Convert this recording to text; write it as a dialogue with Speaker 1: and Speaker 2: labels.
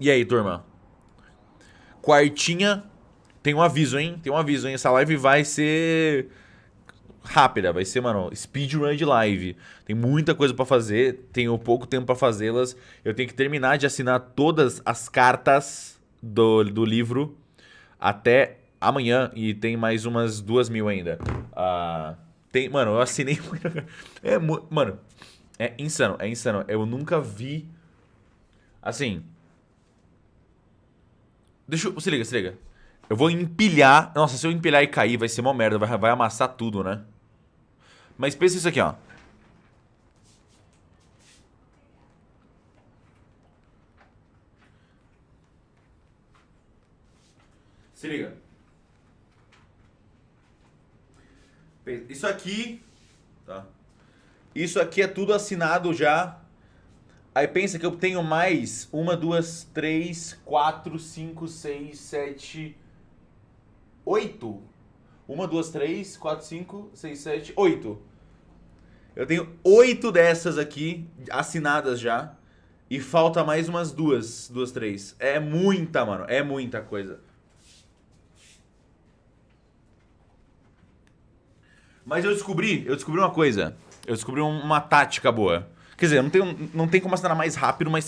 Speaker 1: E aí, turma? Quartinha. Tem um aviso, hein? Tem um aviso, hein? Essa live vai ser rápida. Vai ser, mano, speedrun de live. Tem muita coisa pra fazer. Tenho pouco tempo pra fazê-las. Eu tenho que terminar de assinar todas as cartas do, do livro até amanhã. E tem mais umas duas mil ainda. Ah, tem, mano, eu assinei... é, mano, é insano, é insano. Eu nunca vi... Assim... Deixa eu... Se liga, se liga. Eu vou empilhar... Nossa, se eu empilhar e cair, vai ser uma merda. Vai, vai amassar tudo, né? Mas pensa isso aqui, ó. Se liga. Isso aqui... Tá? Isso aqui é tudo assinado já Aí pensa que eu tenho mais uma, duas, três, quatro, cinco, seis, sete, oito. Uma, duas, três, quatro, cinco, seis, sete, oito. Eu tenho oito dessas aqui assinadas já. E falta mais umas duas, duas, três. É muita, mano. É muita coisa. Mas eu descobri, eu descobri uma coisa. Eu descobri uma tática boa. Quer dizer, não tem, não tem como assinar mais rápido, mas